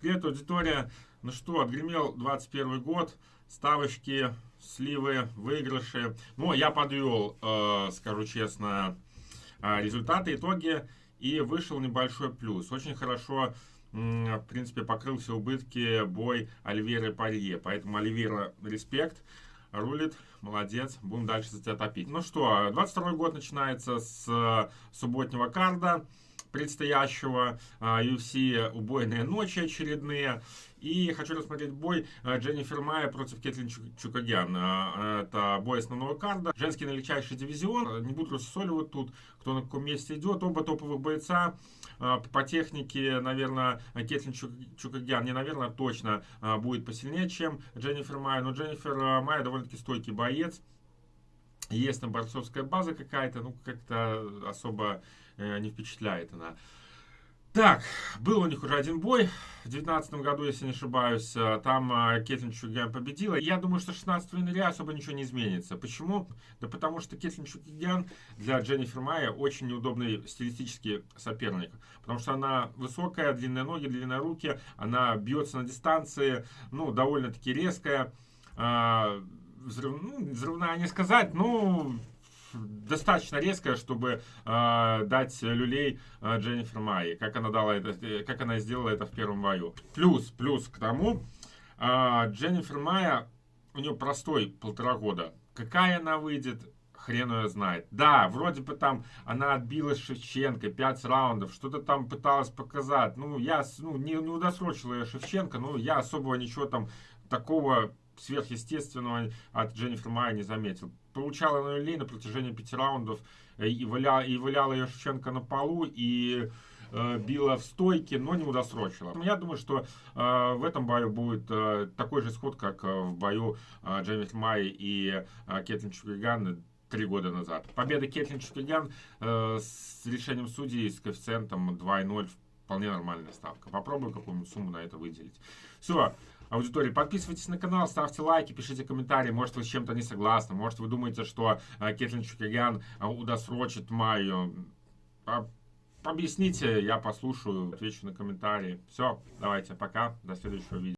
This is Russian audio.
Привет, аудитория. Ну что, отгремел 21 год, ставочки, сливы, выигрыши. Ну, я подвел, э, скажу честно, э, результаты, итоги, и вышел небольшой плюс. Очень хорошо, э, в принципе, покрыл все убытки бой Альверы Парье. Поэтому Альвера, респект, рулит, молодец, будем дальше за тебя топить. Ну что, 22 год начинается с э, субботнего карда предстоящего UFC а, убойные ночи очередные. И хочу рассмотреть бой а, Дженнифер Майя против Кетлин Чукагян. А, это бой основного карда. Женский налегчайший дивизион. Не буду рассоливать тут, кто на каком месте идет. Оба топовых бойца. По технике, наверное, Кетлин Чукагян, не наверное, точно будет посильнее, чем Дженнифер Майя. Но Дженнифер Майя довольно-таки стойкий боец есть там борцовская база какая-то, ну, как-то особо э, не впечатляет она. Так, был у них уже один бой в 2019 году, если не ошибаюсь. Э, там э, Кетлин Чугян победила. Я думаю, что 16 января особо ничего не изменится. Почему? Да потому что Кетлин Чугян для Дженнифер Майя очень неудобный стилистический соперник. Потому что она высокая, длинные ноги, длинные руки. Она бьется на дистанции, ну, довольно-таки резкая а, взрыв, ну, взрывная не сказать, ну, достаточно резкая, чтобы э, дать люлей э, Дженнифер Майи, как она дала это, как она сделала это в первом бою. Плюс, плюс к тому, э, Дженнифер Майя, у нее простой полтора года. Какая она выйдет, хрен ее знает. Да, вроде бы там она отбила Шевченко, 5 раундов, что-то там пыталась показать. Ну, я ну, не, не удосрочила я Шевченко, ну, я особого ничего там такого сверхъестественного от Дженнифер Майя не заметил. Получала на люлей на протяжении пяти раундов э, и валяла, и валяла ее Шевченко на полу, и э, била в стойке, но не удосрочила. Я думаю, что э, в этом бою будет э, такой же исход, как э, в бою э, Дженнифер Майи и э, Кетлин Чукриган три года назад. Победа Кетлин Чукриган э, с решением судей с коэффициентом 2,0 вполне нормальная ставка. Попробую какую-нибудь сумму на это выделить. Все аудитории. Подписывайтесь на канал, ставьте лайки, пишите комментарии. Может, вы с чем-то не согласны. Может, вы думаете, что э, Кетлин Чукагян э, удосрочит Майю. Объясните, я послушаю, отвечу на комментарии. Все, давайте, пока, до следующего видео.